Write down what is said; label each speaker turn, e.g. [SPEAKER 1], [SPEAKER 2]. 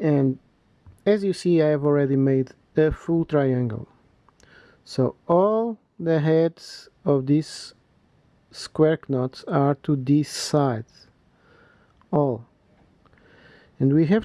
[SPEAKER 1] and as you see I have already made a full triangle. So all the heads of these square knots are to this side all. And we have to